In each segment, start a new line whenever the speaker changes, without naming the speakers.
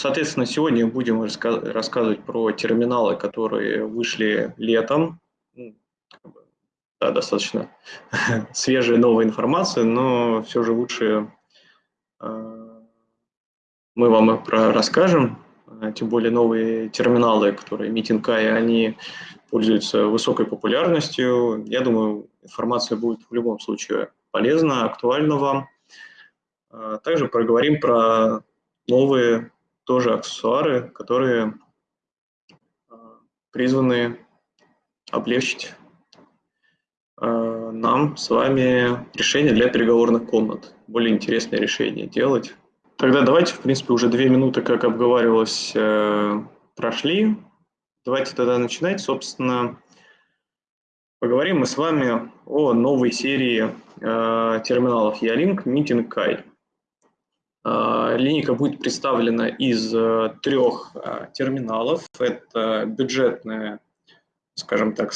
Соответственно, сегодня будем рассказывать про терминалы, которые вышли летом. Ну, да, достаточно свежая новая информация, но все же лучше э, мы вам про расскажем. Тем более новые терминалы, которые Eye, они пользуются высокой популярностью. Я думаю, информация будет в любом случае полезна, актуальна вам. А также проговорим про новые тоже аксессуары, которые а, призваны облегчить а, нам с вами решение для переговорных комнат. Более интересное решение делать. Тогда давайте, в принципе, уже две минуты, как обговаривалось, э, прошли. Давайте тогда начинать. Собственно, поговорим мы с вами о новой серии э, терминалов Ялинк Meeting Kai. Э, линейка будет представлена из э, трех э, терминалов. Это бюджетная, скажем так,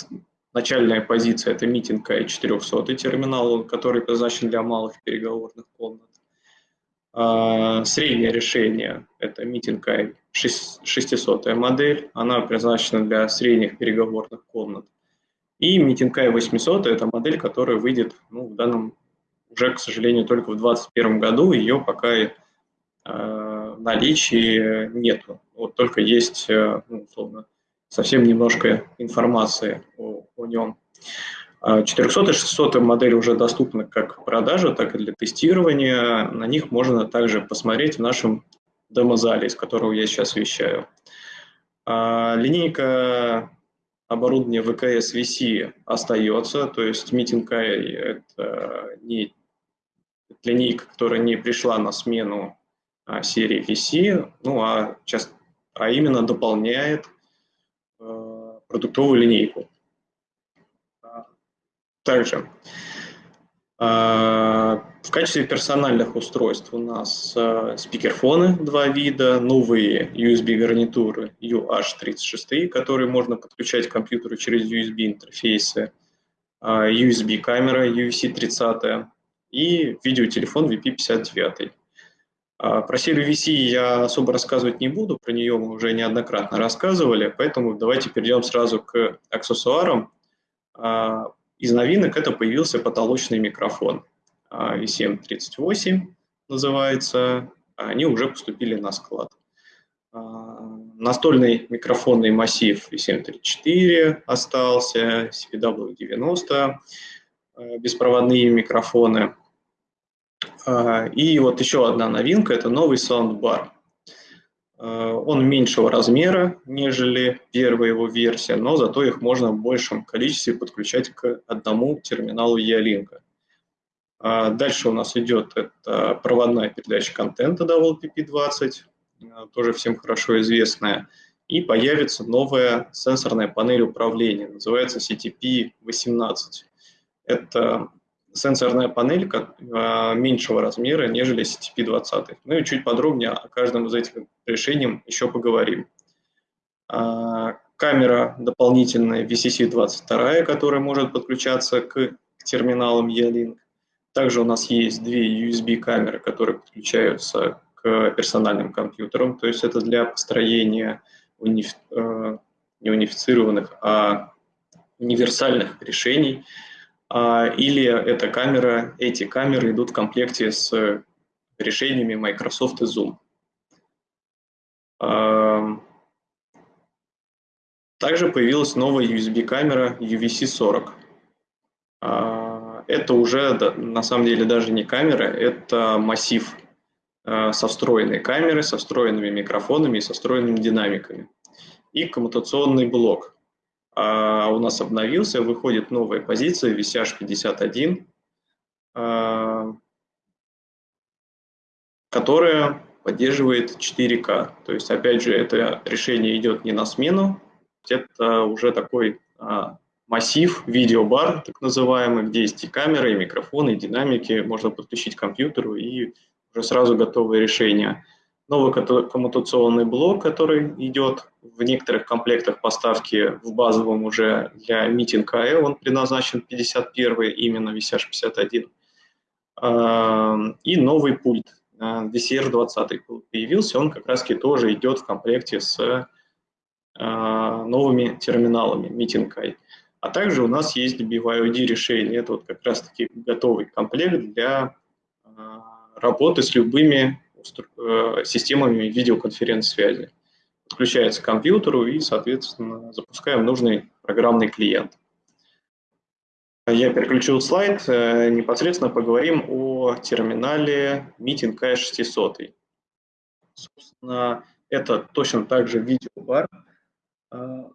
начальная позиция – это Meeting Kai 400 терминал, который предназначен для малых переговорных комнат. А, среднее решение – это Meeting 600 модель, она предназначена для средних переговорных комнат. И Meeting 800 – это модель, которая выйдет ну, в данном уже, к сожалению, только в 2021 году, ее пока э, в наличии нету. Вот только есть, э, ну, условно, совсем немножко информации о, о нем. 400 и 600 модель уже доступны как в продаже, так и для тестирования. На них можно также посмотреть в нашем демо-зале, из которого я сейчас вещаю. А, линейка оборудования ВКС VC остается, то есть Meeting это не линейка, которая не пришла на смену а, серии VC, ну а, сейчас, а именно дополняет а, продуктовую линейку. Также а, в качестве персональных устройств у нас а, спикерфоны два вида, новые USB-гарнитуры UH36, которые можно подключать к компьютеру через USB-интерфейсы, а, USB-камера UVC-30 и видеотелефон VP59. Про серию VC я особо рассказывать не буду, про нее мы уже неоднократно рассказывали, поэтому давайте перейдем сразу к аксессуарам. Из новинок это появился потолочный микрофон. VCM38 а, называется. Они уже поступили на склад. А, настольный микрофонный массив VCM34 остался, CPW90, а, беспроводные микрофоны. И вот еще одна новинка – это новый саундбар. Э, он меньшего размера, нежели первая его версия, но зато их можно в большем количестве подключать к одному терминалу E-Link. А дальше у нас идет это проводная передача контента WLPP20, э, тоже всем хорошо известная. И появится новая сенсорная панель управления, называется CTP-18. Это сенсорная панель а, меньшего размера, нежели CTP-20. Ну и чуть подробнее о каждом из этих решений еще поговорим. А, камера дополнительная VCC-22, которая может подключаться к терминалам E-Link. Также у нас есть две USB-камеры, которые подключаются к персональным компьютерам, то есть это для построения униф... Э, не унифицированных, а универсальных решений – или эта камера, эти камеры идут в комплекте с решениями Microsoft и Zoom. А, также появилась новая USB-камера UVC-40. А, это уже на самом деле даже не камера, это массив со встроенной камерой, со встроенными микрофонами и со встроенными динамиками. И коммутационный блок а у нас обновился, выходит новая позиция VCH 51, а, которая поддерживает 4К. То есть, опять же, это решение идет не на смену, это уже такой а, массив, видеобар, так называемый, где есть и камеры, и микрофоны, и динамики, можно подключить к компьютеру, и уже сразу готовое решение новый коммутационный блок, который идет в некоторых комплектах поставки в базовом уже для Meeting AE, он предназначен 51 именно VCH 51. И новый пульт. DCR-20 появился, он как раз-таки тоже идет в комплекте с новыми терминалами Meeting А также у нас есть BYOD решение, это вот как раз-таки готовый комплект для работы с любыми системами видеоконференц-связи подключается к компьютеру и, соответственно, запускаем нужный программный клиент. Я переключил слайд, э, непосредственно поговорим о терминале Meeting K600. Собственно, это точно так же видеобар. А,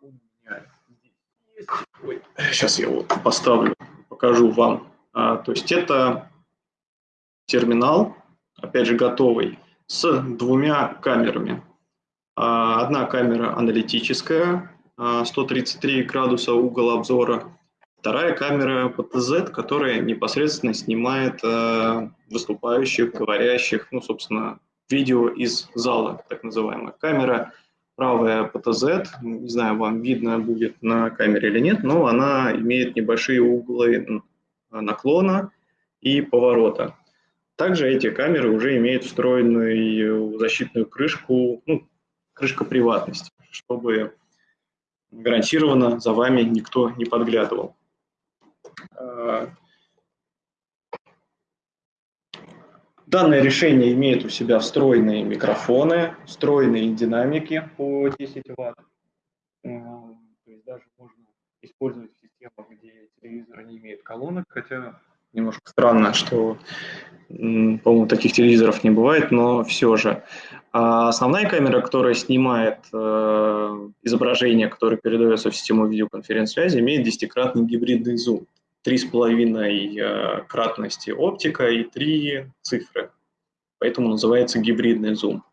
сейчас я его поставлю, покажу вам. А, то есть это терминал, опять же готовый, с двумя камерами. А, одна камера аналитическая, 133 а, градуса угол обзора. Вторая камера PTZ, которая непосредственно снимает а, выступающих, говорящих, ну, собственно, видео из зала, так называемая камера. Правая PTZ, не знаю, вам видно будет на камере или нет, но она имеет небольшие углы наклона и поворота. Также эти камеры уже имеют встроенную защитную крышку, ну, крышка приватности, чтобы гарантированно за вами никто не подглядывал. А, данное решение имеет у себя встроенные микрофоны, встроенные динамики по 10 Вт. А, то есть даже можно использовать систему, где телевизор не имеет колонок, хотя немножко странно, что, по-моему, таких телевизоров не бывает, но все же. А основная камера, которая снимает э, изображение, которое передается в систему видеоконференц-связи, имеет десятикратный гибридный зум. Три с половиной э, кратности оптика и три цифры. Поэтому называется гибридный зум.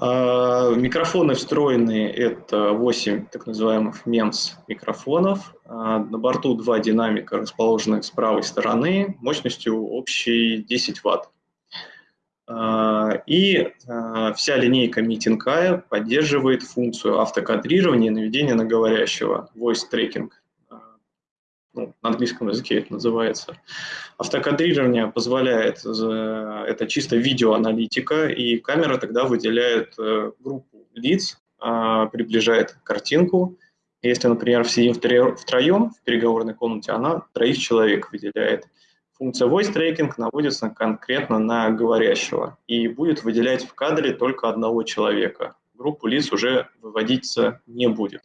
А, микрофоны встроенные – это 8 так называемых MEMS микрофонов. А, на борту два динамика, расположенных с правой стороны, мощностью общей 10 Вт. А, и вся линейка Meeting поддерживает функцию автокадрирования и наведения на говорящего, voice tracking ну, на английском языке это называется. Автокадрирование позволяет, это чисто видеоаналитика, и камера тогда выделяет э, группу лиц, а, приближает картинку. Если, например, сидим втроем в переговорной комнате, она троих человек выделяет. Функция voice tracking наводится конкретно на говорящего и будет выделять в кадре только одного человека. Группу лиц уже выводиться не будет.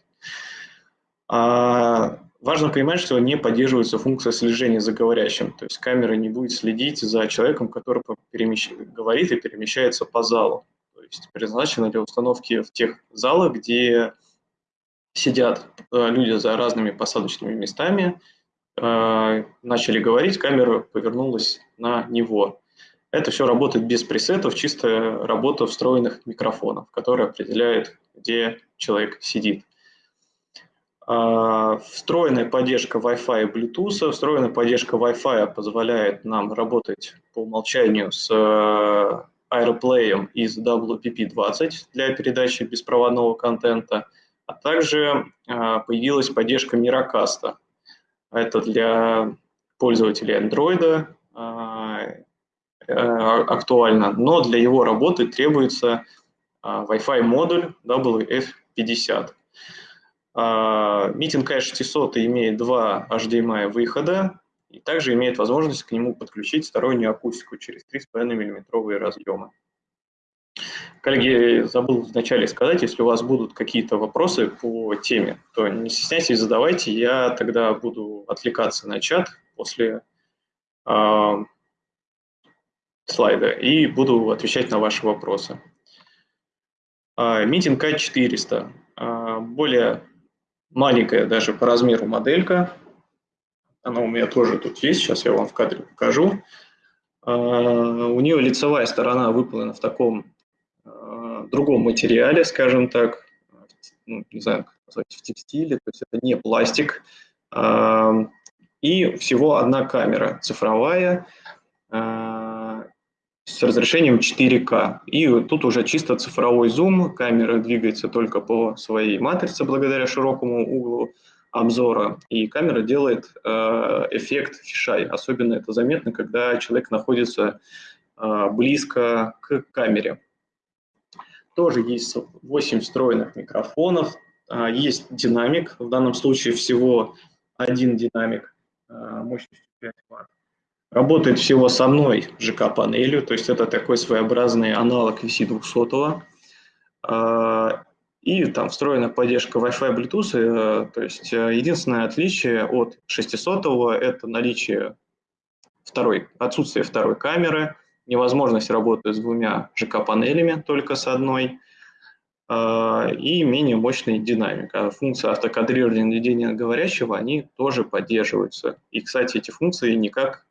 Важно понимать, что не поддерживается функция слежения за говорящим, то есть камера не будет следить за человеком, который перемещ... говорит и перемещается по залу. То есть предназначена для установки в тех залах, где сидят э, люди за разными посадочными местами, э, начали говорить, камера повернулась на него. Это все работает без пресетов, чисто работа встроенных микрофонов, которые определяют, где человек сидит. А, встроенная поддержка Wi-Fi и Bluetooth. Встроенная поддержка Wi-Fi позволяет нам работать по умолчанию с э, AirPlay из WPP20 для передачи беспроводного контента, а также а, появилась поддержка Miracast. Это для пользователей Android э, актуально, но для его работы требуется Wi-Fi модуль WF50. Meeting K600 имеет два HDMI выхода и также имеет возможность к нему подключить стороннюю акустику через 3,5 мм разъемы. Коллеги, забыл вначале сказать, если у вас будут какие-то вопросы по теме, то не стесняйтесь, задавайте, я тогда буду отвлекаться на чат после э, слайда и буду отвечать на ваши вопросы. Meeting K400. Более маленькая даже по размеру моделька. Она у меня тоже тут есть, сейчас я вам в кадре покажу. А, у нее лицевая сторона выполнена в таком а, другом материале, скажем так, ну, не знаю, как назвать, в текстиле, то есть это не пластик. А, и всего одна камера цифровая, с разрешением 4К. И тут уже чисто цифровой зум, камера двигается только по своей матрице благодаря широкому углу обзора, и камера делает э, эффект фишай. Особенно это заметно, когда человек находится близко к камере. Тоже есть 8 встроенных микрофонов, есть динамик, в данном случае всего один динамик мощностью 5 Вт. Работает всего с одной ЖК-панелью, то есть это такой своеобразный аналог VC200. А, и там встроена поддержка Wi-Fi, Bluetooth. Э, то есть э, единственное отличие от 600 это наличие второй, отсутствие второй камеры, невозможность работы с двумя ЖК-панелями, только с одной, а, и менее мощный динамик. А функции автокадрирования наведения говорящего, они тоже поддерживаются. И, кстати, эти функции никак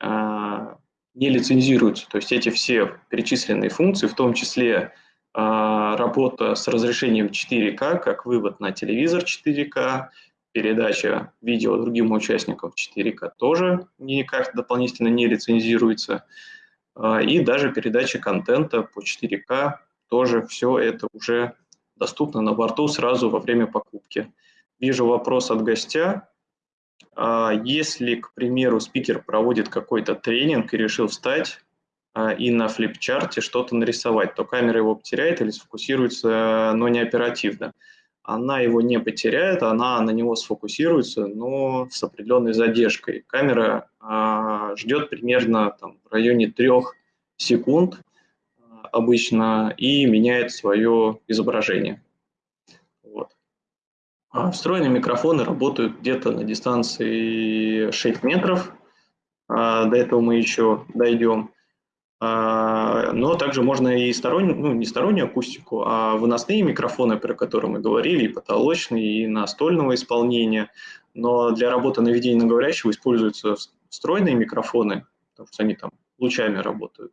не лицензируются. То есть эти все перечисленные функции, в том числе а, работа с разрешением 4К, как вывод на телевизор 4К, передача видео другим участникам 4К тоже никак дополнительно не лицензируется. А, и даже передача контента по 4К тоже все это уже доступно на борту сразу во время покупки. Вижу вопрос от гостя. А, если, к примеру, спикер проводит какой-то тренинг и решил встать а, и на флипчарте что-то нарисовать, то камера его потеряет или сфокусируется, но не оперативно. Она его не потеряет, она на него сфокусируется, но с определенной задержкой. Камера а, ждет примерно там, в районе трех секунд обычно и меняет свое изображение. А встроенные микрофоны работают где-то на дистанции 6 метров. А, до этого мы еще дойдем. А, но также можно и стороннюю, ну не стороннюю акустику, а выносные микрофоны, про которые мы говорили, и потолочные, и настольного исполнения. Но для работы наведения на говорящего используются встроенные микрофоны, потому что они там лучами работают.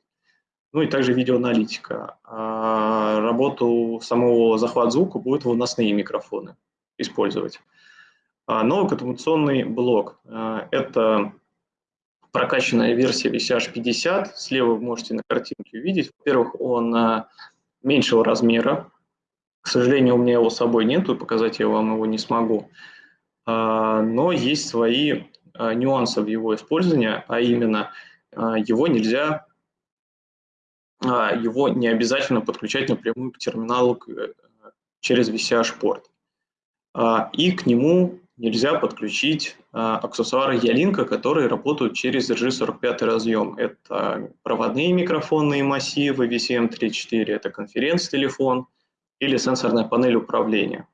Ну и также видеоаналитика. А работу самого захвата звука будут выносные микрофоны использовать. А новый катамуционный блок а, – это прокачанная версия VCH 50. Слева вы можете на картинке увидеть. Во-первых, он а, меньшего размера. К сожалению, у меня его с собой нет, и показать я вам его не смогу. Но есть свои нюансы в его использовании, а именно его нельзя, его не обязательно подключать напрямую к терминалу э, через VCH-порт. А, и к нему нельзя подключить а, аксессуары Ялинка, которые работают через RG45 разъем. Это проводные микрофонные массивы VCM34, это конференц-телефон или сенсорная панель управления.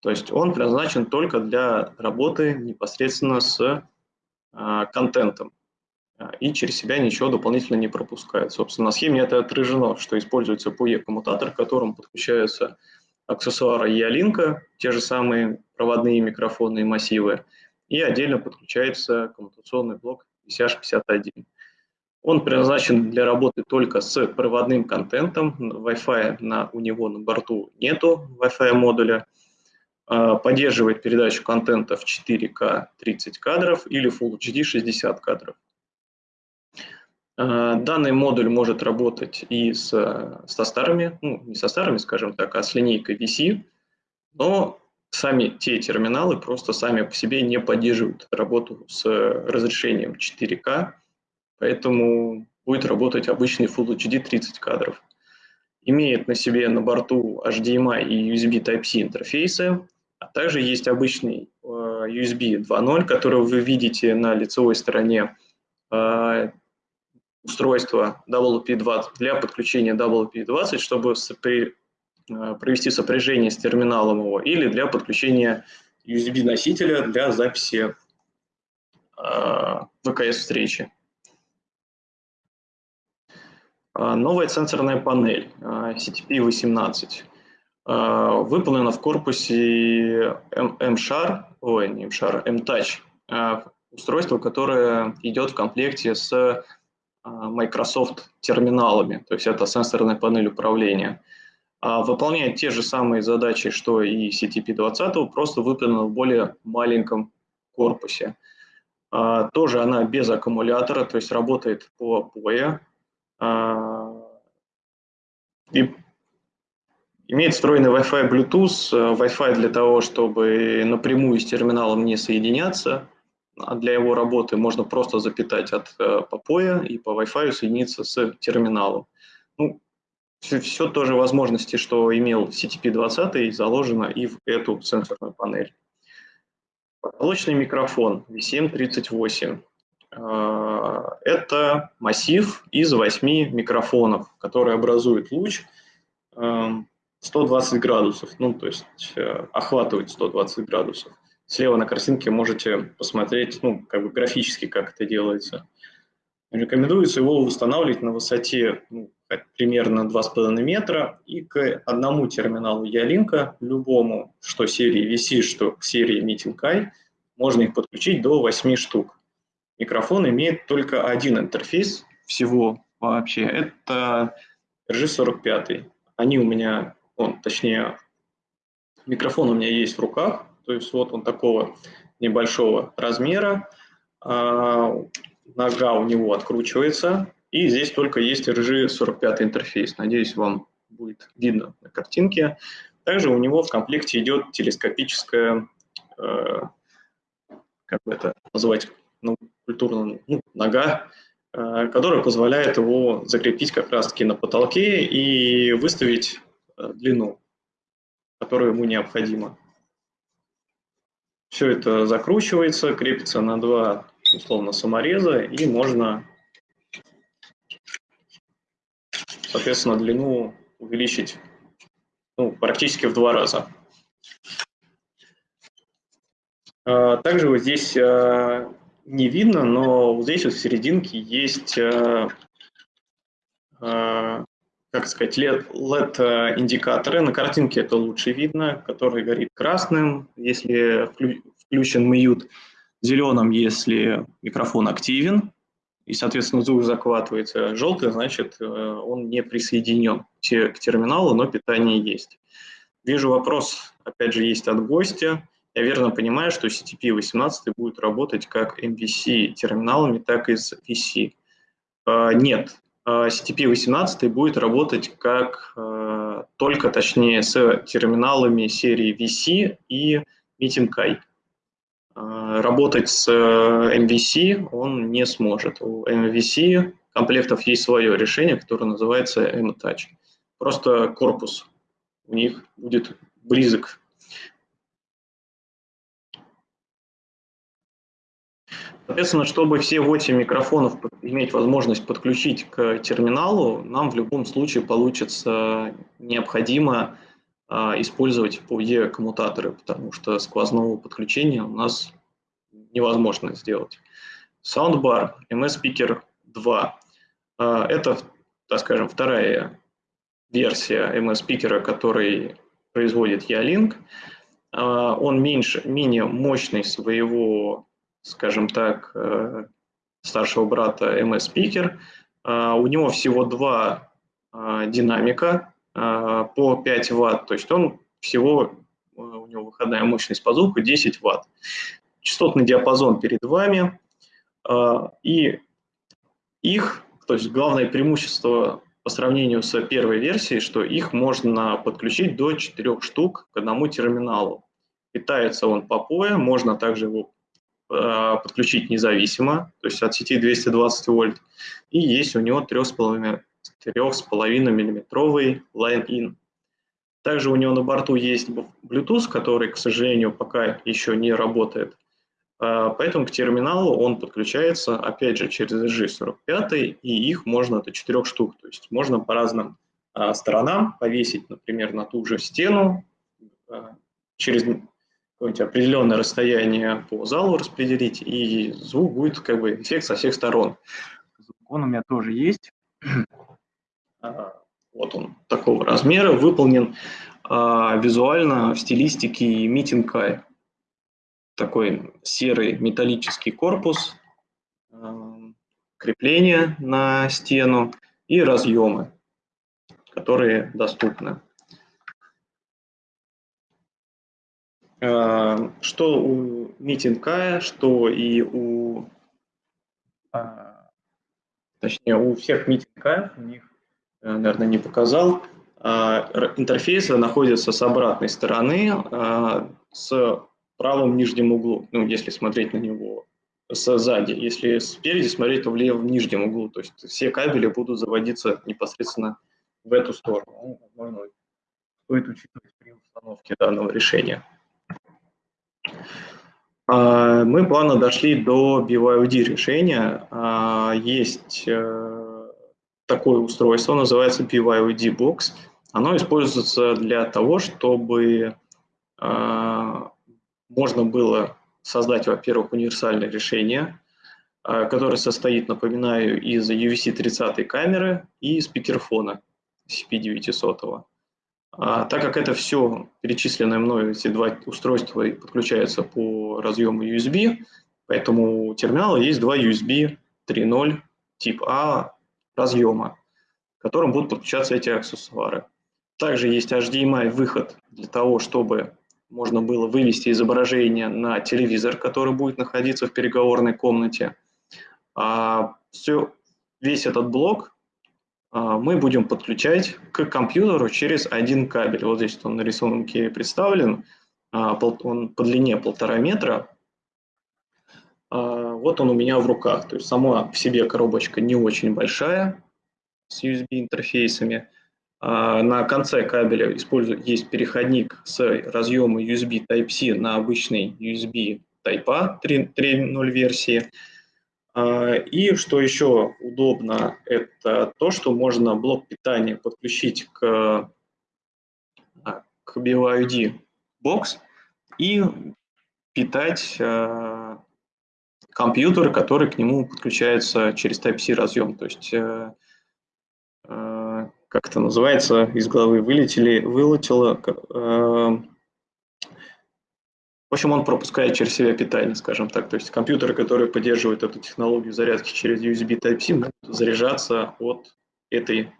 То есть он предназначен только для работы непосредственно с а, контентом и через себя ничего дополнительно не пропускает. Собственно, на схеме это отражено, что используется PUE-коммутатор, к которому подключаются аксессуара E-Link, те же самые проводные микрофонные массивы, и отдельно подключается коммутационный блок VCH51. Он предназначен для работы только с проводным контентом, Wi-Fi на, у него на борту нету Wi-Fi модуля, а, поддерживает передачу контента в 4К 30 кадров или Full HD 60 кадров. Э, данный модуль может работать и с, со старыми, ну не со старыми, скажем так, а с линейкой VC, но сами те терминалы просто сами по себе не поддерживают работу с разрешением 4К, поэтому будет работать обычный Full HD 30 кадров. Имеет на себе на борту HDMI и USB Type-C интерфейсы, а также есть обычный э, USB 2.0, который вы видите на лицевой стороне э, устройство WP20 для подключения WP20, чтобы сопри, э, провести сопряжение с терминалом его, или для подключения USB-носителя для записи э, ВКС-встречи. Э, новая сенсорная панель CTP-18 выполнена в корпусе M-Shar, ой, не M-Shar, M-Touch, устройство, которое идет в комплекте с а, Microsoft терминалами, то есть это сенсорная панель управления. А, выполняет те же самые задачи, что и CTP-20, просто выполнена в более маленьком корпусе. А, тоже она без аккумулятора, то есть работает по POE. И имеет встроенный Wi-Fi Bluetooth, Wi-Fi для того, чтобы напрямую с терминалом не соединяться – а для его работы можно просто запитать от э, попоя и по Wi-Fi соединиться с терминалом. Ну, все, все тоже возможности, что имел CTP-20, заложено и в эту сенсорную панель. Потолочный микрофон VCM38. Э, это массив из восьми микрофонов, который образует луч 120 эм, градусов, ну, то есть э, охватывает 120 градусов. Слева на картинке можете посмотреть, ну, как бы графически, как это делается. Рекомендуется его устанавливать на высоте ну, примерно 2,5 метра и к одному терминалу Ялинка, любому, что серии VC, что к серии Meeting можно их подключить до 8 штук. Микрофон имеет только один интерфейс всего вообще. Это RG45. Они у меня, он, точнее, микрофон у меня есть в руках, то есть вот он такого небольшого размера. А, нога у него откручивается, и здесь только есть RG45 интерфейс. Надеюсь, вам будет видно на картинке. Также у него в комплекте идет телескопическая, э, как бы это назвать, ну, культурно, ну, нога, э, которая позволяет его закрепить как раз-таки на потолке и выставить э, длину, которая ему необходима. Все это закручивается, крепится на два условно самореза, и можно, соответственно, длину увеличить ну, практически в два раза. А, также вот здесь а, не видно, но вот здесь вот в серединке есть, а, как сказать, LED-индикаторы. На картинке это лучше видно, который горит красным, если включен мьют зеленым, если микрофон активен, и, соответственно, звук захватывается. Желтый, значит, э, он не присоединен к терминалу, но питание есть. Вижу вопрос, опять же, есть от гостя. Я верно понимаю, что CTP-18 будет работать как MVC терминалами, так и с VC. Э, нет, CTP-18 будет работать как только, точнее, с терминалами серии VC и Meeting Kai. А, работать с э, MVC он не сможет. У MVC комплектов есть свое решение, которое называется M-Touch. Просто корпус у них будет близок. Соответственно, чтобы все 8 микрофонов иметь возможность подключить к терминалу, нам в любом случае получится необходимо а, использовать POE коммутаторы, потому что сквозного подключения у нас невозможно сделать. Soundbar MS Speaker 2. Это, так скажем, вторая версия MS Speaker, который производит Ялинк. А, он меньше, менее мощный своего, скажем так, э, старшего брата MS Speaker. А, у него всего два динамика, а, по 5 ватт, то есть он всего, э, у него выходная мощность по звуку 10 ватт. Частотный диапазон перед вами, а, и их, то есть главное преимущество по сравнению с первой версией, что их можно подключить до 4 штук к одному терминалу. Питается он по POE, можно также его а, подключить независимо, то есть от сети 220 вольт, и есть у него 3,5 4,5 миллиметровый Line-In. Также у него на борту есть Bluetooth, который, к сожалению, пока еще не работает. А, поэтому к терминалу он подключается, опять же, через SG45, и их можно до 4 штук. То есть можно по разным а, сторонам повесить, например, на ту же стену, через какое-нибудь определенное расстояние по залу распределить, и звук будет как бы эффект со всех сторон. Он у меня тоже есть. Вот он такого размера, выполнен а, визуально в стилистике митинга. Такой серый металлический корпус, а, крепление на стену и разъемы, которые доступны. Что у митинга, что и у, а, точнее, у всех митинга, у них Э, наверное, не показал. А, интерфейсы находятся с обратной стороны, а, с правым нижним углом, ну, если смотреть на него сзади. Если спереди смотреть, то в левом нижнем углу. То есть все кабели будут заводиться непосредственно в эту сторону. Ну, возможно, стоит учитывать при установке данного решения. А, мы плавно дошли до BYOD решения. А, есть э, такое устройство, называется BYOD Box. Оно используется для того, чтобы а, можно было создать, во-первых, универсальное решение, которое состоит, напоминаю, из UVC-30 камеры и спикерфона CP900. А, так как это все перечисленное мною, эти два устройства подключаются по разъему USB, поэтому у терминала есть два USB 3.0 тип А разъема, к которым будут подключаться эти аксессуары. Также есть HDMI выход для того, чтобы можно было вывести изображение на телевизор, который будет находиться в переговорной комнате. А все, весь этот блок мы будем подключать к компьютеру через один кабель. Вот здесь он на рисунке представлен, а, он по длине полтора метра. А, вот он у меня в руках. То есть сама в себе коробочка не очень большая с USB-интерфейсами. На конце кабеля есть переходник с разъема USB Type-C на обычный USB Type-A 3.0 версии. А, и что еще удобно, это то, что можно блок питания подключить к, а, к BYOD бокс и питать э, компьютер, который к нему подключается через Type-C разъем. То есть, э, э, как это называется, из головы вылетели, вылетело, в общем, он пропускает через себя питание, скажем так. То есть компьютеры, которые поддерживают эту технологию зарядки через USB Type-C, могут заряжаться от этой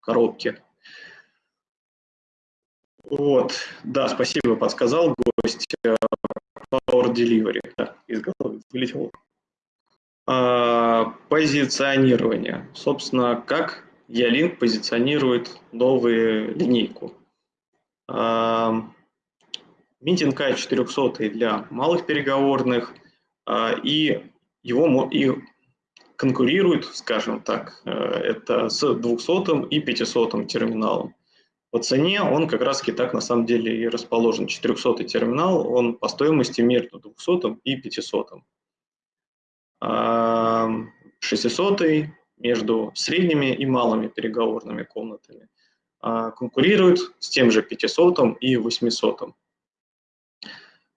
коробки. Вот, да, спасибо, подсказал гость. Э, Power Delivery, да, из головы вылетел. А, позиционирование. Собственно, как Ялинк позиционирует новую линейку. А, Митинг А400 для малых переговорных, а, и его и конкурирует, скажем так, э, это с 200 и 500 терминалом. По цене он как раз так на самом деле и расположен. 400 терминал, он по стоимости между 200 и 500. 600 между средними и малыми переговорными комнатами. А, конкурирует с тем же 500 и 800.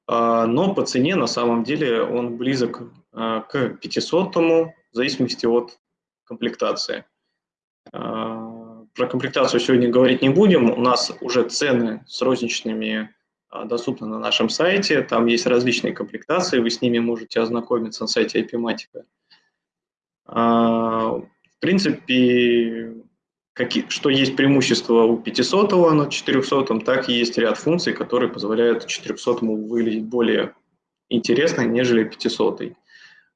А, но по цене на самом деле он близок а, к 500 в зависимости от комплектации. А, про комплектацию сегодня говорить не будем. У нас уже цены с розничными доступны на нашем сайте. Там есть различные комплектации, вы с ними можете ознакомиться на сайте IPMatica. В принципе, какие, что есть преимущество у 500 над 400, так и есть ряд функций, которые позволяют 400 выглядеть более интересно, нежели 500.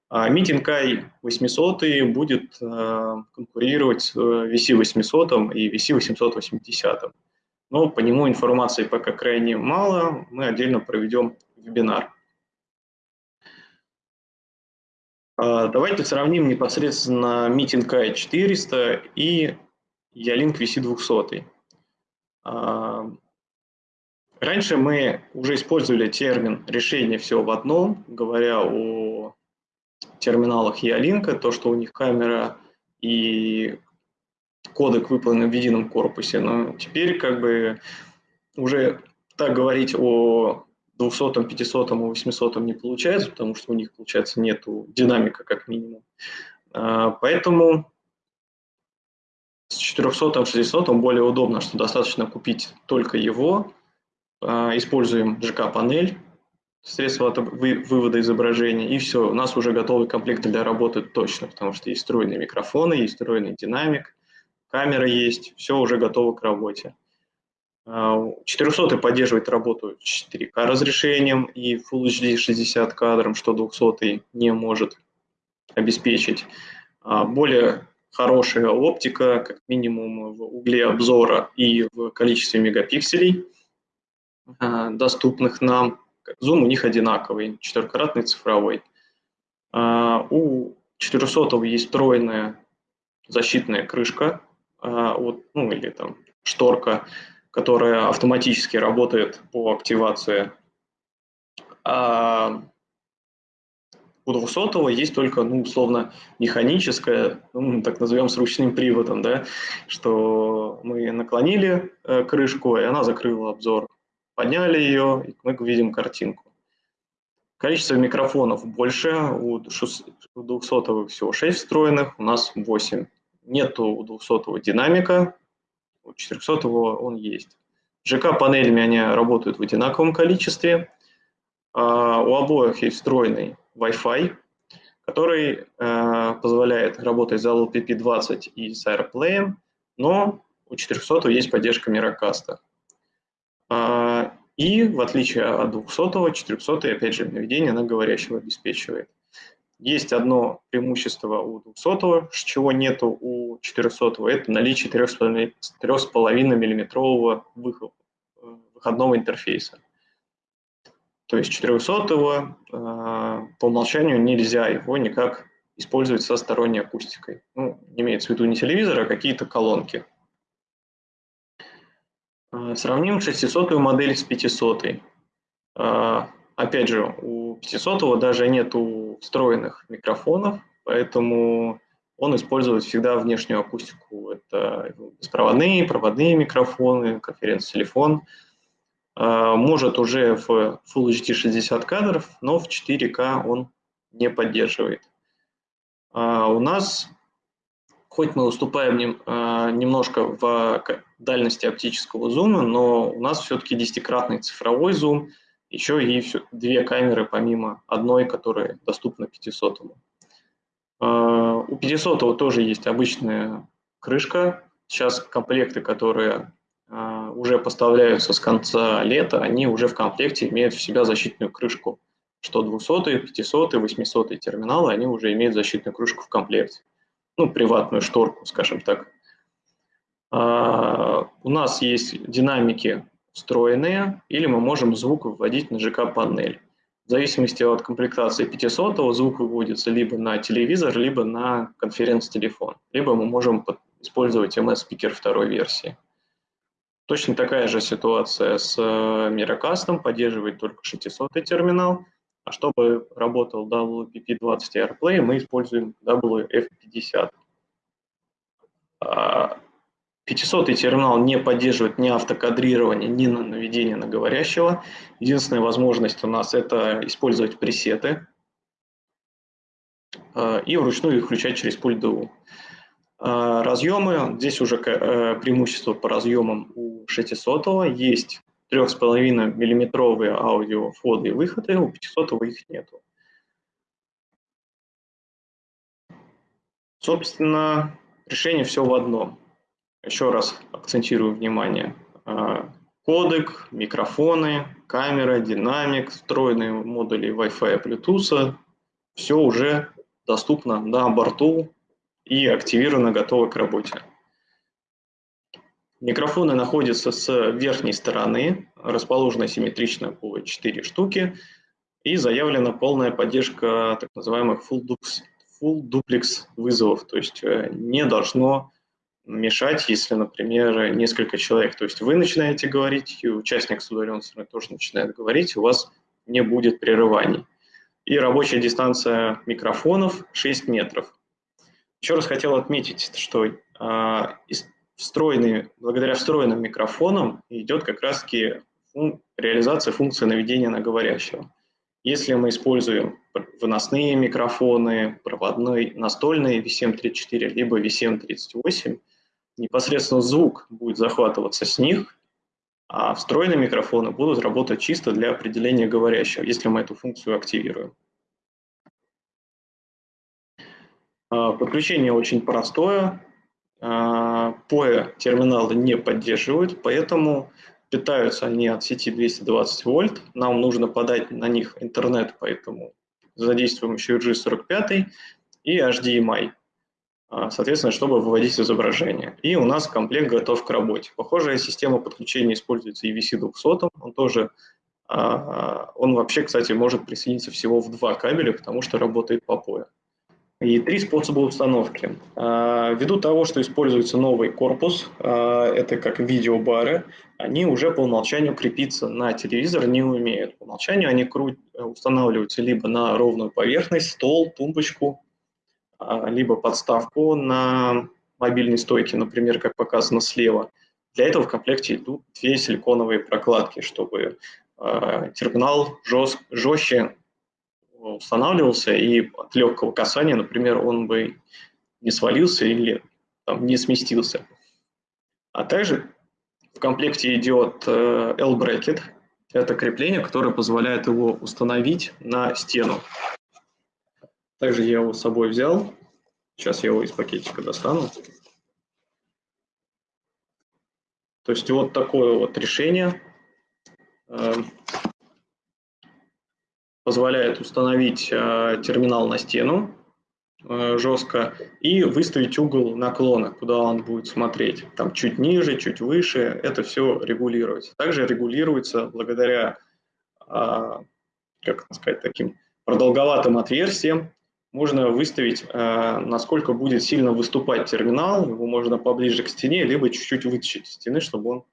А Meeting i 800 будет э, конкурировать с VC 800 и VC 880. Но по нему информации пока крайне мало, мы отдельно проведем вебинар. А, давайте сравним непосредственно Meeting i 400 и Ялинк VC200. А, раньше мы уже использовали термин «решение все в одном», говоря о терминалах Ялинка, то, что у них камера и кодек выполнен в едином корпусе. Но теперь как бы уже так говорить о 200, 500 и 800 не получается, потому что у них, получается, нету динамика как минимум. А, поэтому с 400 600 более удобно, что достаточно купить только его. А, используем GK-панель, средство вывода изображения, и все, у нас уже готовый комплект для работы точно, потому что есть встроенные микрофоны, есть встроенный динамик, камера есть, все уже готово к работе. 400 а, поддерживает работу 4К разрешением и Full HD 60 кадром, что 200 не может обеспечить. А, более хорошая оптика, как минимум в угле обзора и в количестве мегапикселей, а, доступных нам. Зум у них одинаковый, четырехкратный цифровой. У 400 есть встроенная защитная крышка, вот, ну или там шторка, которая автоматически работает по активации. А у 200 есть только, ну, условно, механическая, ну, так назовем, с ручным приводом, да, что мы наклонили э, крышку, и она закрыла обзор. Подняли ее, и мы видим картинку. Количество микрофонов больше, у 200 всего 6 встроенных, у нас 8. Нету у 200 динамика, у 400 он есть. ЖК-панелями они работают в одинаковом количестве. А у обоих есть встроенный Wi-Fi, который э, позволяет работать за LPP20 и с AirPlay, но у 400 есть поддержка Miracast. Э, и в отличие от 200, 400 опять же наведение на говорящего обеспечивает. Есть одно преимущество у 200, чего нету у 400, это наличие 3,5 миллиметрового выходного интерфейса. То есть 400 э, по умолчанию нельзя его никак использовать со сторонней акустикой. Ну, имеется в виду не телевизор, а какие-то колонки. Э, сравним 600 модель с 500. Э, опять же, у 500 даже нет встроенных микрофонов, поэтому он использует всегда внешнюю акустику. Это беспроводные, проводные микрофоны, конференц-телефон. А, может уже в Full HD 60 кадров, но в 4К он не поддерживает. А, у нас, хоть мы уступаем а, немножко в дальности оптического зума, но у нас все-таки десятикратный цифровой зум, еще и две камеры помимо одной, которая доступна 500. У 500 тоже есть обычная крышка. Сейчас комплекты, которые а, уже поставляются с конца лета, они уже в комплекте имеют в себя защитную крышку. Что 200, 500, 800 терминалы, они уже имеют защитную крышку в комплекте. Ну, приватную шторку, скажем так. А, у нас есть динамики встроенные, или мы можем звук выводить на ЖК-панель. В зависимости от комплектации 500 звук выводится либо на телевизор, либо на конференц-телефон. Либо мы можем использовать MS-спикер второй версии. Точно такая же ситуация с э, поддерживает только 600 терминал, а чтобы работал WPP20 AirPlay, мы используем WF50. 500 терминал не поддерживает ни автокадрирование, ни наведение на говорящего. Единственная возможность у нас это использовать пресеты э, и вручную их включать через пульт DU. Э, разъемы, здесь уже преимущество по разъемам у 600 есть 3,5 миллиметровые аудио входы и выходы, у 500 их нету. Собственно, решение все в одном. Еще раз акцентирую внимание. А, кодек, микрофоны, камера, динамик, встроенные модули Wi-Fi и Bluetooth. Все уже доступно на борту и активировано, готово к работе. Микрофоны находятся с верхней стороны, расположены симметрично по 4 штуки, и заявлена полная поддержка так называемых full duplex, full duplex вызовов, то есть э, не должно мешать, если, например, несколько человек. То есть вы начинаете говорить, и участник с удаленной стороны тоже начинает говорить, у вас не будет прерываний. И рабочая дистанция микрофонов 6 метров. Еще раз хотел отметить, что э, встроенный, благодаря встроенным микрофонам идет как раз-таки фун, реализация функции наведения на говорящего. Если мы используем выносные микрофоны, проводной, настольные VCM34, либо VCM38, непосредственно звук будет захватываться с них, а встроенные микрофоны будут работать чисто для определения говорящего, если мы эту функцию активируем. Подключение очень простое. POE терминалы не поддерживают, поэтому питаются они от сети 220 вольт. Нам нужно подать на них интернет, поэтому задействуем еще RG45 и HDMI, а, соответственно, чтобы выводить изображение. И у нас комплект готов к работе. Похожая система подключения используется и VC200, он тоже А, он вообще, кстати, может присоединиться всего в два кабеля, потому что работает по POE. И три способа установки. А, ввиду того, что используется новый корпус, а, это как видеобары, они уже по умолчанию крепиться на телевизор не умеют. По умолчанию они устанавливаются либо на ровную поверхность, стол, тумбочку, либо подставку на мобильной стойке, например, как показано слева. Для этого в комплекте идут две силиконовые прокладки, чтобы терминал жест, жестче устанавливался, и от легкого касания, например, он бы не свалился или там, не сместился. А также в комплекте идет э, L-брекет. Это крепление, которое позволяет его установить на стену. Также я его с собой взял. Сейчас я его из пакетика достану. То есть вот такое вот решение э, позволяет установить э, терминал на стену э, жестко и выставить угол наклона, куда он будет смотреть. Там чуть ниже, чуть выше, это все регулируется. Также регулируется благодаря, как сказать, таким продолговатым отверстиям, можно выставить, э, насколько будет сильно выступать терминал, его можно поближе к стене, либо чуть-чуть вытащить из стены, чтобы он,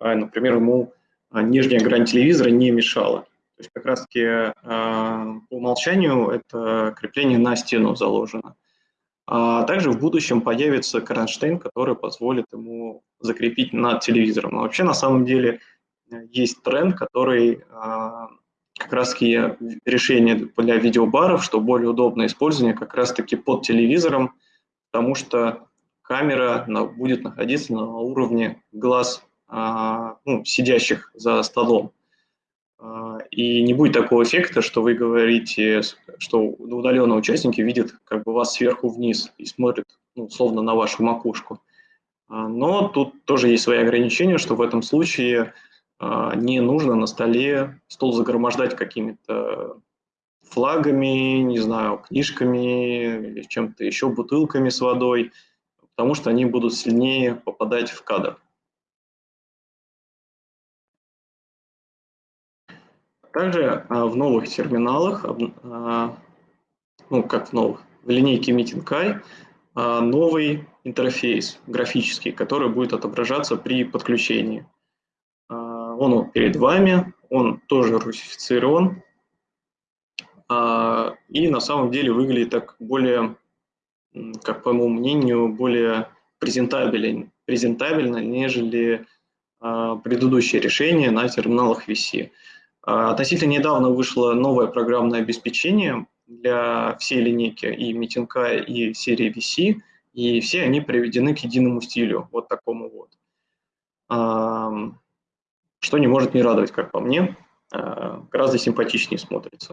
э, например, ему э, нижняя грань телевизора не мешала. То есть как раз-таки по умолчанию это крепление на стену заложено. А также в будущем появится кронштейн, который позволит ему закрепить над телевизором. Но вообще на самом деле есть тренд, который как раз таки решение для видеобаров, что более удобное использование как раз таки под телевизором, потому что камера будет находиться на уровне глаз а, ну, сидящих за столом. А, и не будет такого эффекта, что вы говорите, что удаленные участники видят как бы вас сверху вниз и смотрят ну, словно на вашу макушку. А, но тут тоже есть свои ограничения, что в этом случае а, не нужно на столе стол загромождать какими-то флагами, не знаю, книжками или чем-то еще, бутылками с водой, потому что они будут сильнее попадать в кадр. Также а, в новых терминалах, а, ну как в новых, в линейке Meeting новый интерфейс графический, который будет отображаться при подключении он перед вами, он тоже русифицирован, а, и на самом деле выглядит так более, как по моему мнению, более презентабелен, презентабельно, нежели а, предыдущее решение на терминалах VC. А, относительно недавно вышло новое программное обеспечение для всей линейки и митинга, и серии VC, и все они приведены к единому стилю, вот такому вот что не может не радовать, как по мне, э, гораздо симпатичнее смотрится.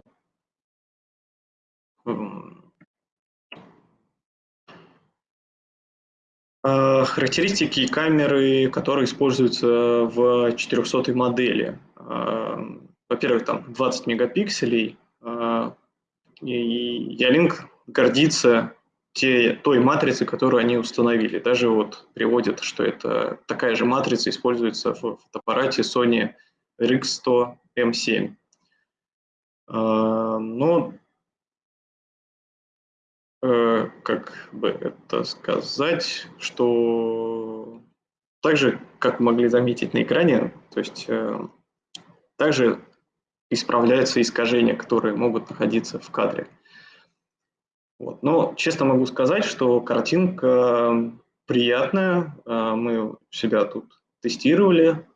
Характеристики камеры, которые используются в 400 модели. Во-первых, там 20 мегапикселей. И Ялинк гордится те, той матрицы, которую они установили. Даже вот приводят, что это такая же матрица используется в фотоаппарате Sony RX100 M7. А, но, как бы это сказать, что также, как могли заметить на экране, то есть э, также исправляются искажения, которые могут находиться в кадре. Вот. Но честно могу сказать, что картинка приятная. А, мы себя тут тестировали.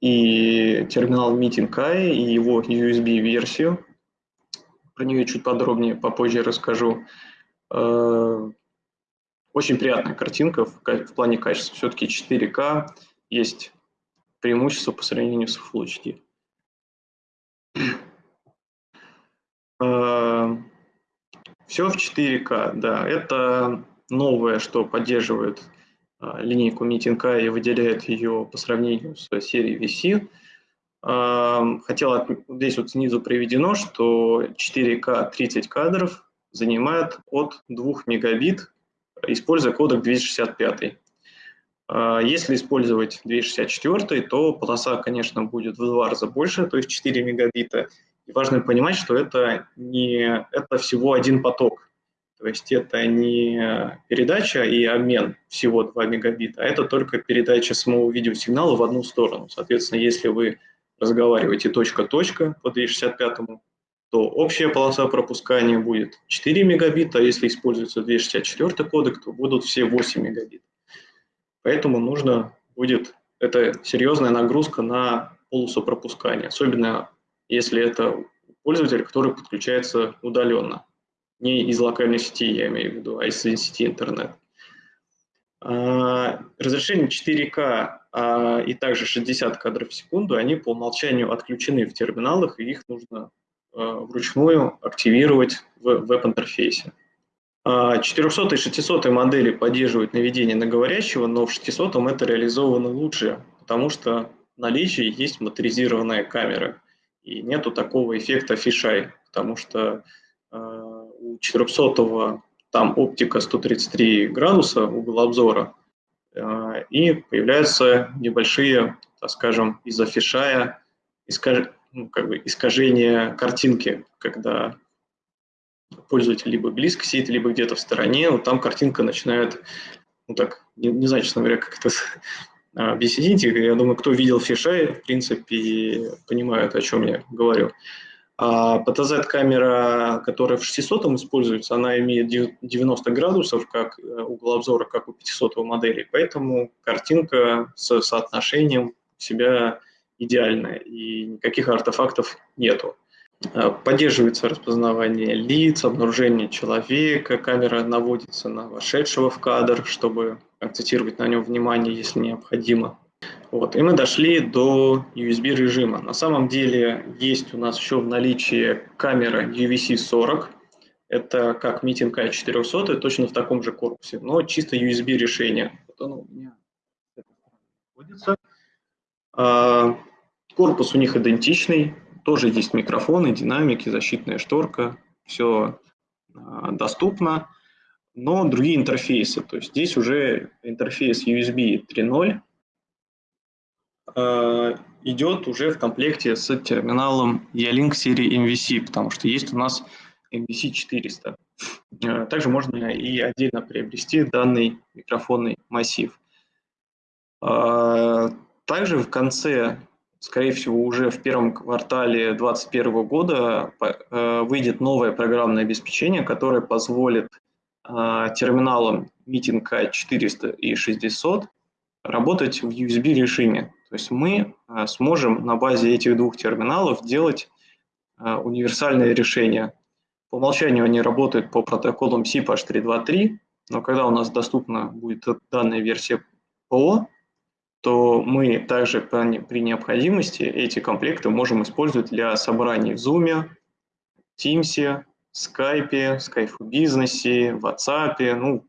И терминал Meeting Kai, и его USB-версию. Про нее чуть подробнее попозже расскажу. А, очень приятная картинка в плане качества. Все-таки 4К есть преимущество по сравнению с Full HD. Все в 4К, да. Это новое, что поддерживает а, линейку Meeting и выделяет ее по сравнению с серией VC. А, хотел здесь вот снизу приведено, что 4К 30 кадров занимает от 2 мегабит, используя кодек 265. А, если использовать 264, то полоса, конечно, будет в два раза больше, то есть 4 мегабита. И важно понимать, что это, не, это всего один поток. То есть это не передача и обмен всего 2 мегабита, а это только передача самого видеосигнала в одну сторону. Соответственно, если вы разговариваете точка-точка по 265, то общая полоса пропускания будет 4 мегабита, а если используется 264 кодек, то будут все 8 мегабит. Поэтому нужно будет, это серьезная нагрузка на полосу пропускания, особенно если это пользователь, который подключается удаленно, не из локальной сети, я имею в виду, а из сети интернет. А, разрешение 4К а, и также 60 кадров в секунду, они по умолчанию отключены в терминалах, и их нужно а, вручную активировать в веб-интерфейсе. 400 и 600 модели поддерживают наведение на говорящего, но в 600 это реализовано лучше, потому что в наличии есть моторизированная камера, и нету такого эффекта фишай, потому что у 400 там оптика 133 градуса, угол обзора, э, и появляются небольшие, так скажем, из-за фишая искаж... ну, как бы искажения картинки, когда пользователь либо близко сидит, либо где-то в стороне, вот там картинка начинает, ну так, не, не знаю, честно говоря, как это объяснить. Я думаю, кто видел фишай, в принципе, понимают, о чем я говорю. А PTZ-камера, которая в 600 используется, она имеет 90 градусов как э, угол обзора, как у 500 модели, поэтому картинка с соотношением себя идеальная, и никаких артефактов нету. А, поддерживается распознавание лиц, обнаружение человека, камера наводится на вошедшего в кадр, чтобы акцентировать на нем внимание, если необходимо. Вот, и мы дошли до USB режима. На самом деле есть у нас еще в наличии камера UVC-40. Это как митинг i400, точно в таком же корпусе, но чисто USB решение. Вот оно у меня находится. А, корпус у них идентичный, тоже есть микрофоны, динамики, защитная шторка, все а, доступно, но другие интерфейсы. То есть здесь уже интерфейс USB 3.0, Э, идет уже в комплекте с терминалом E-Link серии MVC, потому что есть у нас MVC 400. Э, также можно и отдельно приобрести данный микрофонный массив. Также в конце, скорее всего, уже в первом квартале 2021 года выйдет новое программное обеспечение, которое позволит терминалам Meeting K400 и 600 работать в USB режиме. То есть мы э, сможем на базе этих двух терминалов делать э, универсальные решения. По умолчанию они работают по протоколам SIP H323, но когда у нас доступна будет данная версия ПО, то мы также при необходимости эти комплекты можем использовать для собраний в Zoom, Teams, Skype, Skype бизнесе, WhatsApp, ну,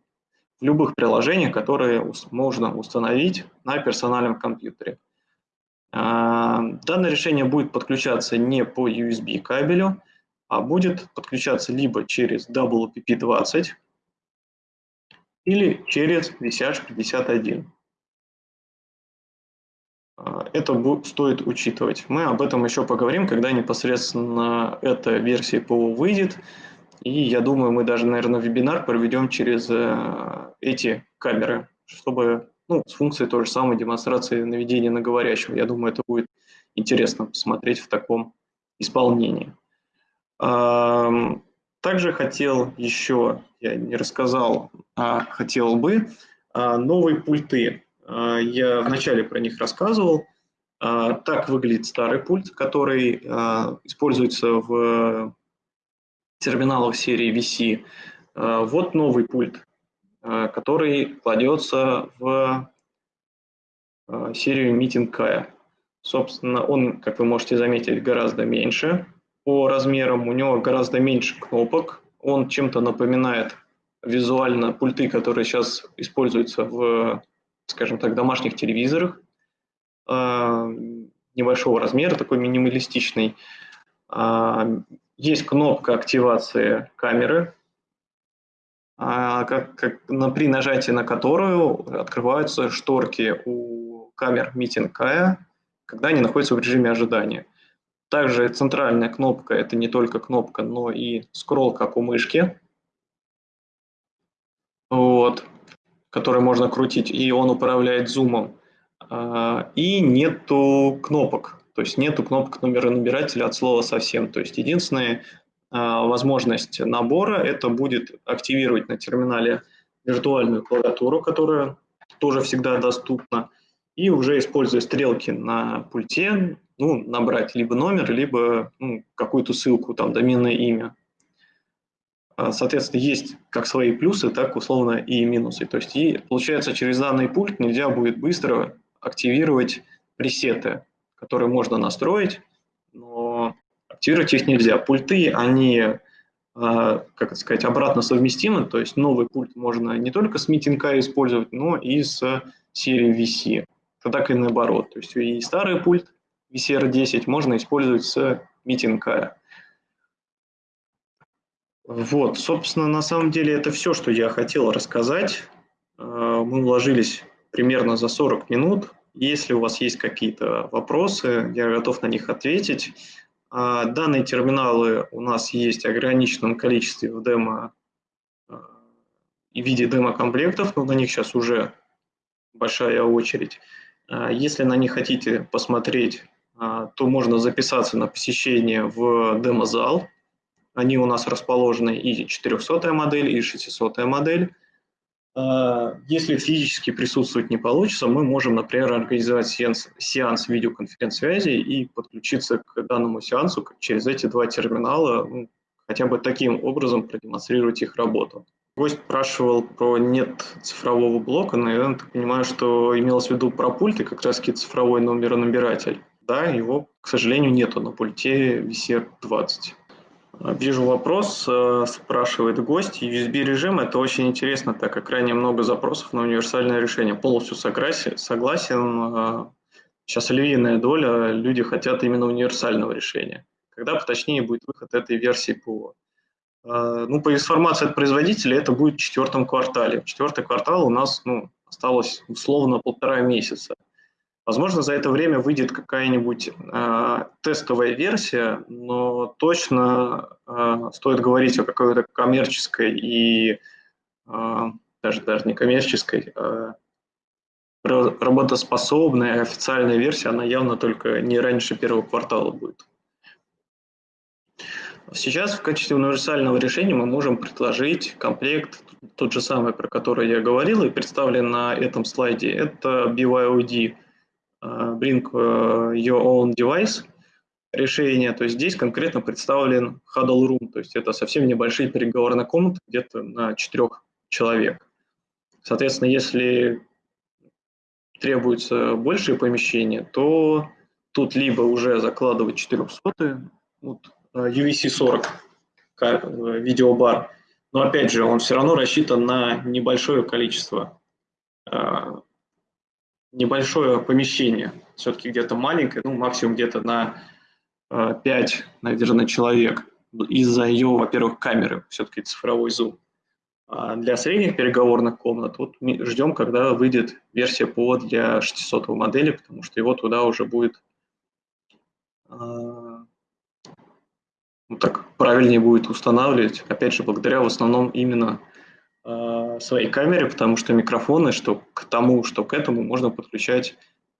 в любых приложениях, которые можно установить на персональном компьютере. А, данное решение будет подключаться не по USB кабелю, а будет подключаться либо через WPP20 или через VCH51. А, это стоит учитывать. Мы об этом еще поговорим, когда непосредственно эта версия ПО выйдет. И я думаю, мы даже, наверное, вебинар проведем через э, эти камеры, чтобы ну, с функцией той же самой демонстрации наведения на говорящего. Я думаю, это будет интересно посмотреть в таком исполнении. Также хотел еще, я не рассказал, а хотел бы, а, новые пульты. А, я вначале про них рассказывал. А, так выглядит старый пульт, который используется в терминалах серии VC. Вот новый пульт. Который кладется в серию Meeting Kaya. Собственно, он, как вы можете заметить, гораздо меньше по размерам, у него гораздо меньше кнопок, он чем-то напоминает визуально пульты, которые сейчас используются в, скажем так, домашних телевизорах, э, небольшого размера, такой минималистичный. Есть кнопка активации камеры, а, как, как, на, при нажатии на которую открываются шторки у камер Meeting когда они находятся в режиме ожидания. Также центральная кнопка – это не только кнопка, но и скролл, как у мышки, вот, который можно крутить, и он управляет зумом. А, и нету кнопок, то есть нету кнопок номера набирателя от слова совсем. То есть единственная а, возможность набора – это будет активировать на терминале виртуальную клавиатуру, которая тоже всегда доступна, и уже используя стрелки на пульте, ну, набрать либо номер, либо ну, какую-то ссылку, там, доменное имя. А, соответственно, есть как свои плюсы, так условно и минусы. То есть, и, получается, через данный пульт нельзя будет быстро активировать пресеты, которые можно настроить, но активировать их нельзя. Пульты, они, а, как сказать, обратно совместимы, то есть новый пульт можно не только с митинга использовать, но и с серией VC. Так и наоборот. То есть и старый пульт VCR10 можно использовать с митинга. Вот, собственно, на самом деле это все, что я хотел рассказать. А, мы уложились примерно за 40 минут. Если у вас есть какие-то вопросы, я готов на них ответить. А, данные терминалы у нас есть в ограниченном количестве в демо а, и в виде демо-комплектов, но на них сейчас уже большая очередь. А, если на них хотите посмотреть, то можно записаться на посещение в демо-зал. Они у нас расположены и 400 модель, и 600 модель. А, если физически присутствовать не получится, мы можем, например, организовать сеанс, сеанс видеоконференц-связи и подключиться к данному сеансу через эти два терминала, ну, хотя бы таким образом продемонстрировать их работу. Гость спрашивал про нет цифрового блока, но я так понимаю, что имелось в виду про пульт и как раз цифровой номеронабиратель. Да, его, к сожалению, нету на пульте VCR-20. Вижу вопрос, э, спрашивает гость. USB-режим – это очень интересно, так как крайне много запросов на универсальное решение. Полностью согласен. согласен. Сейчас львиная доля, люди хотят именно универсального решения. Когда поточнее будет выход этой версии ПО? Э, ну, по информации от производителя, это будет в четвертом квартале. Четвертый квартал у нас ну, осталось условно полтора месяца. Возможно, за это время выйдет какая-нибудь э, тестовая версия, но точно э, стоит говорить о какой-то коммерческой и э, даже, даже не коммерческой, э, работоспособная официальная версия, она явно только не раньше первого квартала будет. Сейчас в качестве универсального решения мы можем предложить комплект, тот же самый, про который я говорил и представлен на этом слайде. Это BYOD bring э, your own device решение, то есть здесь конкретно представлен huddle room, то есть это совсем небольшие переговорные комнаты, где-то на четырех человек. Соответственно, если требуется большее помещение, то тут либо уже закладывать 400 вот, UVC-40 видеобар, но опять же он все равно рассчитан на небольшое количество небольшое помещение, все-таки где-то маленькое, ну, максимум где-то на 5, э, наверное, человек, из-за ее, во-первых, камеры, все-таки цифровой зум. А для средних переговорных комнат вот ждем, когда выйдет версия ПО для 600 модели, потому что его туда уже будет э, ну, так правильнее будет устанавливать, опять же, благодаря в основном именно своей камере, потому что микрофоны, что к тому, что к этому можно подключать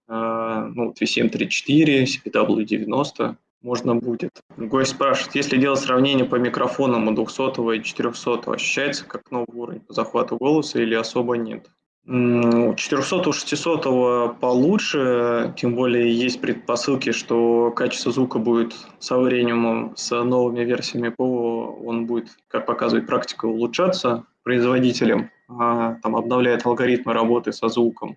э, ну, VCM34, CPW90 можно будет. Гость спрашивает, если делать сравнение по микрофонам у 200 и 400, ощущается как новый уровень по захвату голоса или особо нет? 400 600 получше, тем более есть предпосылки, что качество звука будет со временем, с новыми версиями ПО, он будет, как показывает практика, улучшаться производителем, а, там обновляет алгоритмы работы со звуком.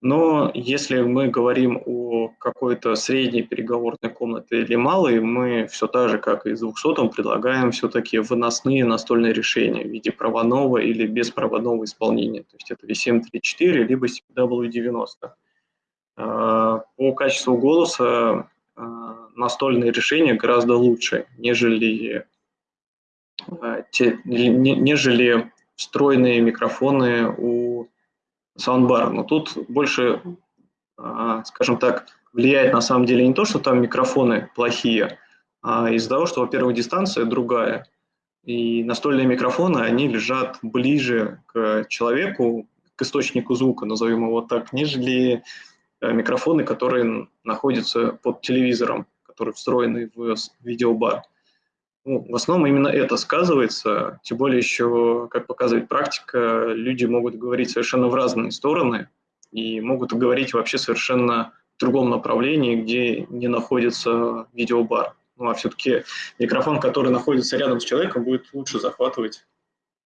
Но если мы говорим о какой-то средней переговорной комнате или малой, мы все так же, как и с 200 предлагаем все-таки выносные настольные решения в виде проводного или беспроводного исполнения. То есть это VCM34 либо CW90. А, по качеству голоса а, настольные решения гораздо лучше, нежели те, нежели встроенные микрофоны у саундбара. Но тут больше, скажем так, влияет на самом деле не то, что там микрофоны плохие, а из-за того, что, во-первых, дистанция другая, и настольные микрофоны, они лежат ближе к человеку, к источнику звука, назовем его так, нежели э, микрофоны, которые находятся под телевизором, которые встроены в видеобар. Ну, в основном именно это сказывается, тем более еще, как показывает практика, люди могут говорить совершенно в разные стороны и могут говорить вообще совершенно в другом направлении, где не находится видеобар. Ну а все-таки микрофон, который находится рядом с человеком, будет лучше захватывать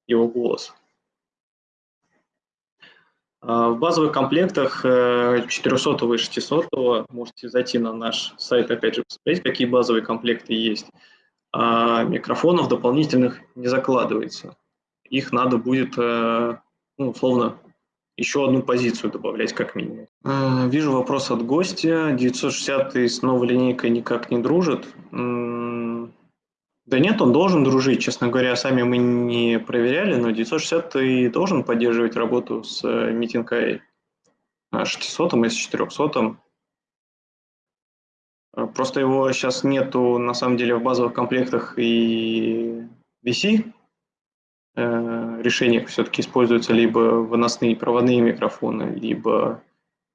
его голос. А, в базовых комплектах 400 э, и 600 можете зайти на наш сайт, опять же, посмотреть, какие базовые комплекты есть. А микрофонов дополнительных не закладывается. Их надо будет, э, ну, условно, еще одну позицию добавлять как минимум. Вижу вопрос от гостя. 960 с новой линейкой никак не дружит. Да нет, он должен дружить. Честно говоря, сами мы не проверяли, но 960 и должен поддерживать работу с э, митинкой 600 и с 400. Э, просто его сейчас нету на самом деле в базовых комплектах и VC, Э, решениях все-таки используются либо выносные проводные микрофоны, либо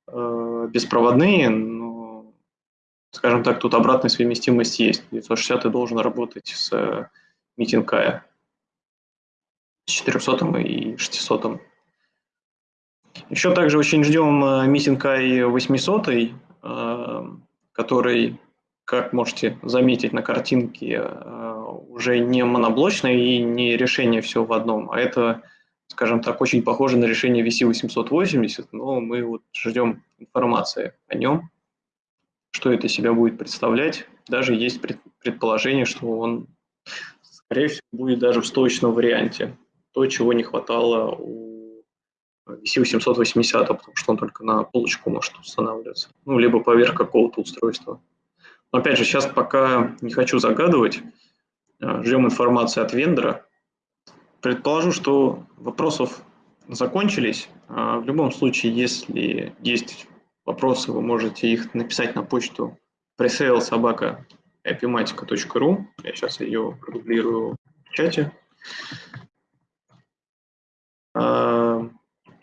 э, беспроводные, но, скажем так, тут обратная совместимость есть. 960 должен работать с э, митинг с 400 и 600. Еще также очень ждем митинг 800, который, как можете заметить на картинке, уже не моноблочное и не решение все в одном, а это, скажем так, очень похоже на решение VC880, но мы вот ждем информации о нем, что это себя будет представлять. Даже есть предположение, что он, скорее всего, будет даже в стоечном варианте. То, чего не хватало у VC880, потому что он только на полочку может устанавливаться. Ну, либо поверх какого-то устройства. Но опять же, сейчас пока не хочу загадывать. Э, ждем информации от вендора. Предположу, что вопросов закончились. А в любом случае, если есть вопросы, вы можете их написать на почту presalesobaka.epimatica.ru. Я сейчас ее продублирую в чате.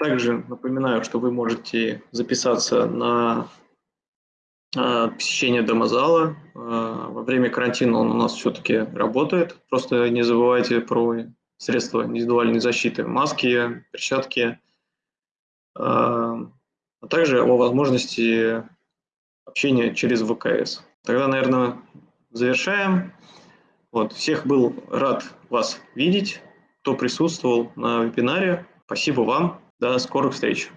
Также напоминаю, что вы можете записаться на а, посещение домозала. А, во время карантина он у нас все-таки работает. Просто не забывайте про средства индивидуальной защиты. Маски, перчатки. А, а также о возможности общения через ВКС. Тогда, наверное, завершаем. Вот, всех был рад вас видеть, кто присутствовал на вебинаре. Спасибо вам. До скорых встреч.